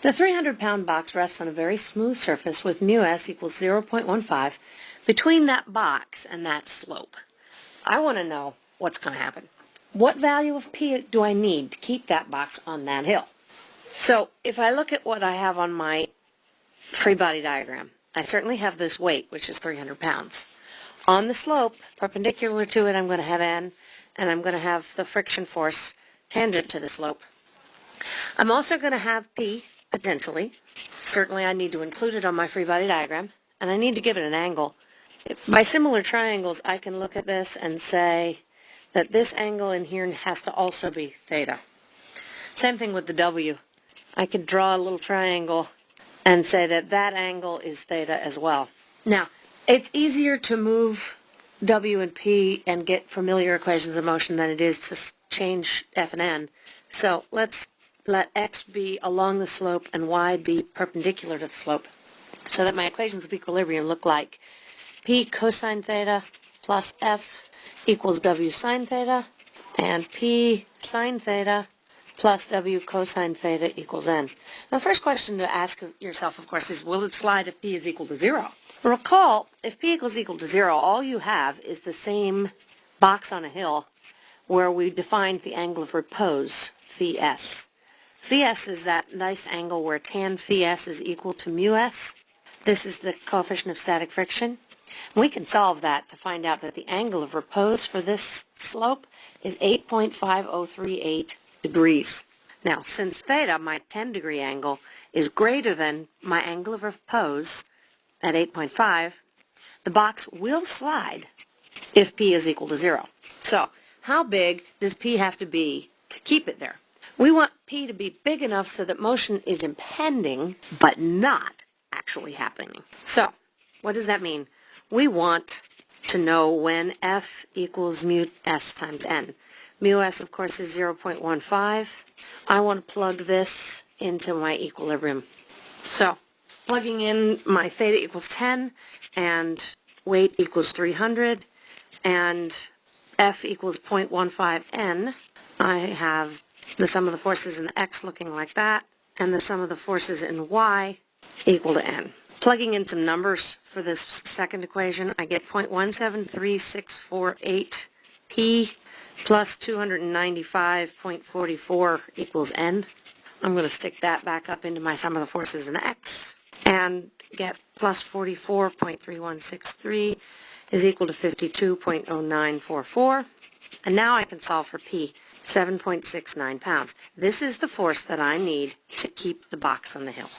The 300-pound box rests on a very smooth surface with mu s equals 0.15 between that box and that slope. I want to know what's going to happen. What value of p do I need to keep that box on that hill? So if I look at what I have on my free body diagram, I certainly have this weight, which is 300 pounds. On the slope, perpendicular to it, I'm going to have n, and I'm going to have the friction force tangent to the slope. I'm also going to have p, potentially. Certainly I need to include it on my free body diagram, and I need to give it an angle. By similar triangles, I can look at this and say that this angle in here has to also be theta. Same thing with the W. I could draw a little triangle and say that that angle is theta as well. Now, it's easier to move W and P and get familiar equations of motion than it is to change F and N. So let's let x be along the slope and y be perpendicular to the slope so that my equations of equilibrium look like p cosine theta plus f equals w sine theta and p sine theta plus w cosine theta equals n. The first question to ask yourself, of course, is will it slide if p is equal to 0? Recall, if p equals equal to 0, all you have is the same box on a hill where we defined the angle of repose, phi s. Phi s is that nice angle where tan phi s is equal to mu s. This is the coefficient of static friction. We can solve that to find out that the angle of repose for this slope is 8.5038 degrees. Now, since theta, my 10 degree angle, is greater than my angle of repose at 8.5, the box will slide if p is equal to 0. So, how big does p have to be to keep it there? We want P to be big enough so that motion is impending, but not actually happening. So, what does that mean? We want to know when F equals mu S times N. Mu S, of course, is 0.15. I want to plug this into my equilibrium. So, plugging in my theta equals 10, and weight equals 300, and F equals 0.15 N, I have the sum of the forces in x looking like that, and the sum of the forces in y equal to n. Plugging in some numbers for this second equation, I get 0.173648 p plus 295.44 equals n. I'm going to stick that back up into my sum of the forces in x and get plus 44.3163 is equal to 52.0944. And now I can solve for p. 7.69 pounds. This is the force that I need to keep the box on the hill.